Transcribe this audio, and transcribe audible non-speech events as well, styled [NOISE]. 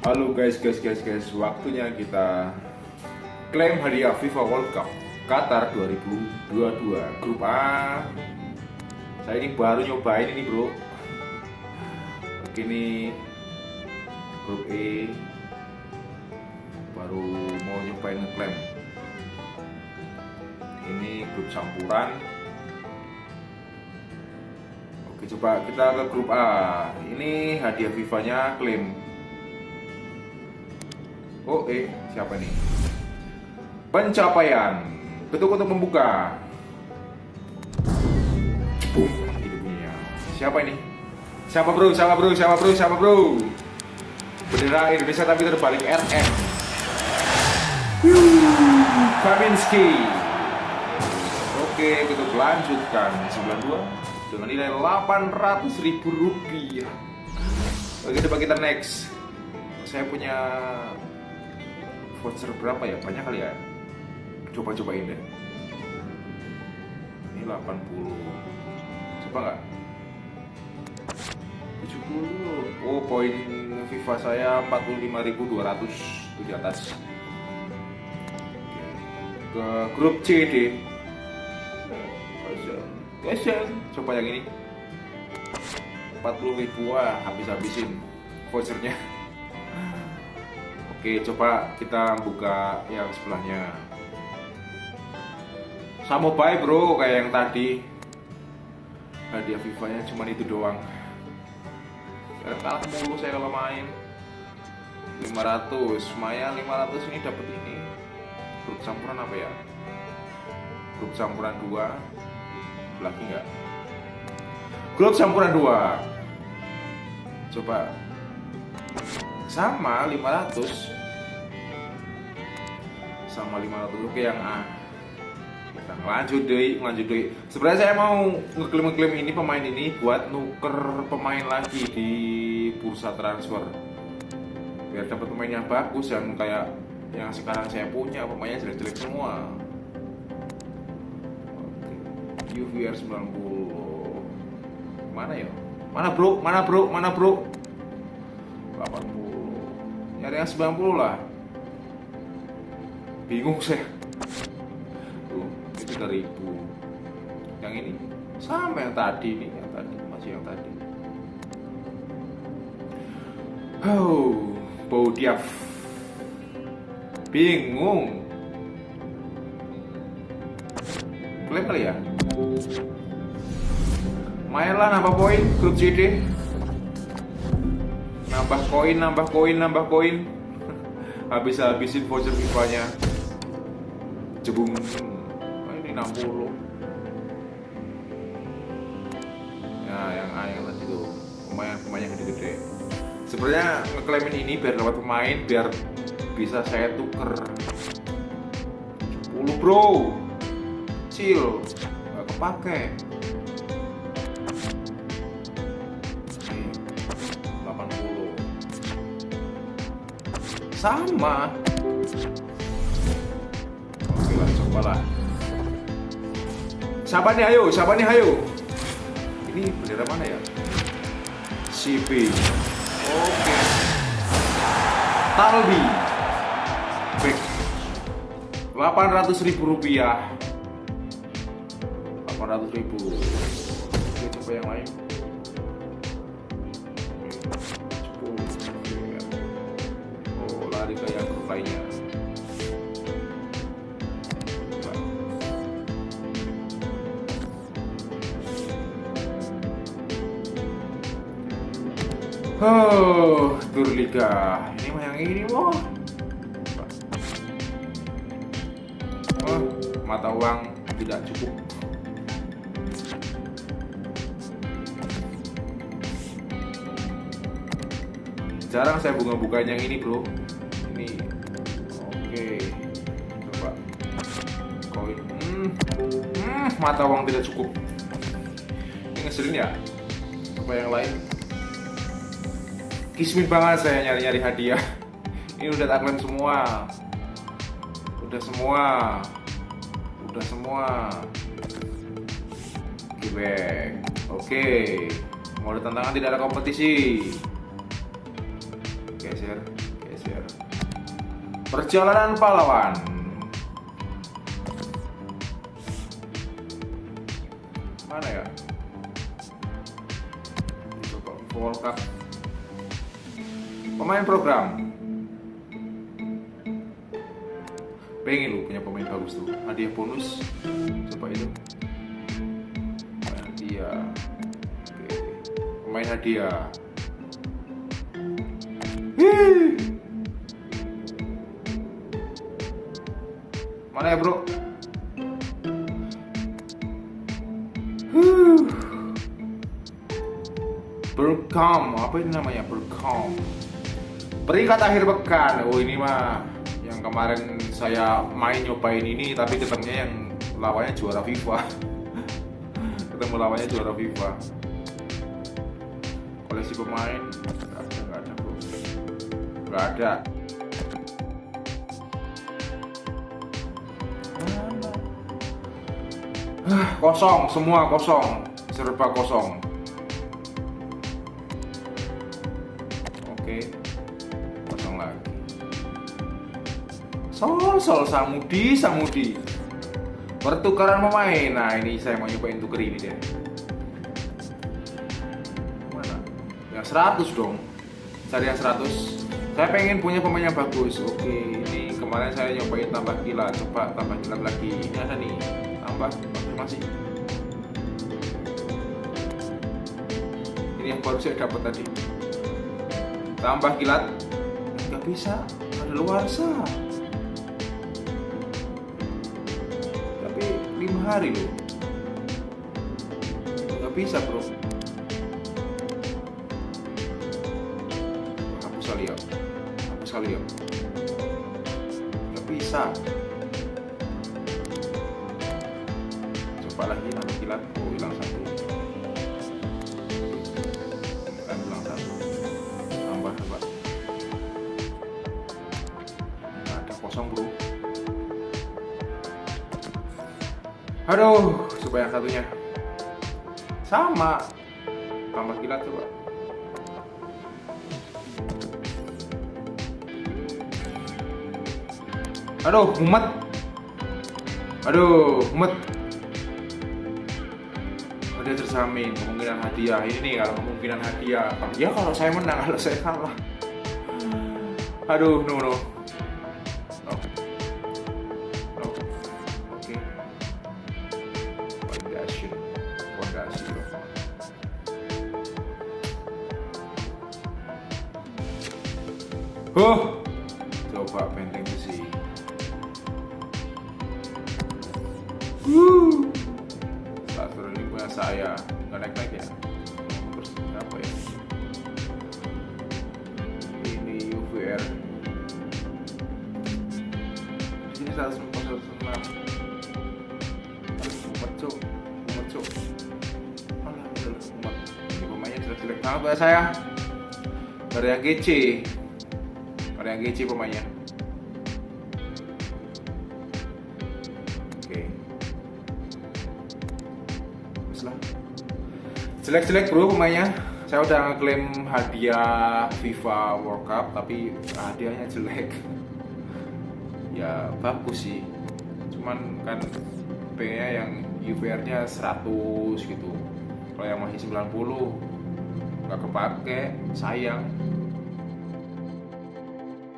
Halo guys, guys, guys, guys, waktunya kita klaim hadiah FIFA World Cup Qatar 2022 Grup A. Saya ini baru nyobain ini bro. Oke ini grup E baru mau nyobain ngeklaim. Ini grup campuran. Coba kita ke grup A. Ini hadiah FIFA-nya klaim Oh, eh, siapa nih? Pencapaian. Ketuk untuk membuka. Uh, itu. Siapa ini? Siapa bro? Siapa bro? Siapa bro? Siapa bro? Bendera Indonesia tapi terbalik RF. Kaminski. Oke, kita lanjutkan 92 dengan nilai 800 ribu rupiah. Oke, coba kita next. Saya punya voucher berapa ya? Banyak kali ya. Coba cobain deh. Ini 80 coba nggak? 70 oh poin FIFA saya 45.200 itu di atas. Ke grup C deh coba yang ini 40 ribu ah habis-habisin vouchernya Oke, coba kita buka yang sebelahnya. Sama baik bro, kayak yang tadi. Hadiah FIFA-nya cuma itu doang. Ya, kalah mulu saya kalau main. 500, Maya 500 ini dapat ini. Grup campuran apa ya? Grup campuran 2. Lagi nggak? Grup campuran 2. Coba. Sama 500 sama 500 oke yang A. Kita lanjut deh lanjut deh sebenarnya saya mau ngeklaim-ngeklaim ini pemain ini buat nuker pemain lagi di bursa transfer. Biar dapat pemain yang bagus yang kayak yang sekarang saya punya. Pemainnya jelek-jelek semua UVR 90 mana ya? Mana bro? Mana bro? Mana bro? 80 nyari yang 90 lah. Bingung saya. Tuh itu dari ibu. Yang ini? Sama yang tadi nih yang tadi. Masih yang tadi. Oh bau diaf. Bingung. Klaim kali ya main lah nambah poin grup CD nambah koin nambah koin nambah koin. [LAUGHS] Habis habisin voucher FIFA nya jebung. Oh, ini 60 ya yang A yang tuh pemain pemain yang gede-gede. Sebenarnya ngeklaimin ini biar dapat pemain biar bisa saya tuker. 10 bro. Chill gak kepake. Sama. Oke lah siapa nih ayo? Siapa nih ayo? Ini bendera mana ya? CP oke. Talbi back. 800 ribu rupiah 800 ribu oke coba yang lain lari ke yang lainnya Oh, tur liga. Ini mah yang ini, wah. Oh, mata uang tidak cukup. Jarang saya bunga-bunga yang ini, bro. Ini. Oke. Coba. Koin. Hmm. hmm, mata uang tidak cukup. Ini ngeselin ya? Apa yang lain? Kismin banget saya nyari-nyari hadiah. [LAUGHS] Ini udah taklim semua. Udah semua. Udah semua. Back. Oke. Mau ada tantangan tidak ada kompetisi geser geser. Perjalanan pahlawan. Mana ya? Coba World pemain program. Pengen lu punya pemain bagus tuh. Hadiah bonus. Coba itu hadiah. Pemain hadiah. Mana ya bro. Berkam, apa ini namanya? Berkam. Peringkat akhir pekan. Oh ini mah yang kemarin saya main nyobain ini, tapi ketemunya yang lawannya juara FIFA. [LAUGHS] Ketemu lawannya juara FIFA. Koleksi pemain Ada. Ah, kosong, semua kosong, serba kosong. Oke, kosong lagi. Sol, sol, samudi, samudi. Pertukaran pemain. Nah, ini saya mau nyobain tuker ini deh. Mana? Yang 100 dong. Cari yang 100. Saya pengen punya pemain yang bagus. Oke, ini kemarin saya nyobain tambah kilat. Coba tambah kilat lagi. Ini ada nih. Tambah konfirmasi. Ini yang baru saya dapat tadi. Tambah kilat. Nggak bisa. Ada luar sah. Tapi lima hari loh. Nggak bisa bro. Hapus kali ya. Bisa. coba lagi nambah kilat oh hilang satu. Kan hilang satu. Tambah coba nggak ada kosong bro aduh coba yang satunya. Sama. Tambah kilat coba aduh mumet aduh mumet hadiah terjamin kemungkinan hadiah. Ini kalau kemungkinan hadiah. Ya kalau saya menang kalau saya kalah. Aduh no no. No. No. Oke. Fondasi Huh, coba benteng Starter ini punya saya nggak naik naik ya? Ya? Ini UVR di sini satu empat satu enam empat cok empat cok ini pemainnya jelek jelek banget saya. Dari yang GC dari yang GC pemainnya jelek-jelek bro pemainnya. Saya udah ngeklaim hadiah FIFA World Cup tapi hadiahnya jelek. [LAUGHS] Ya bagus sih. Cuman kan pengennya yang UVR nya 100 gitu. Kalau yang masih 90 nggak kepake sayang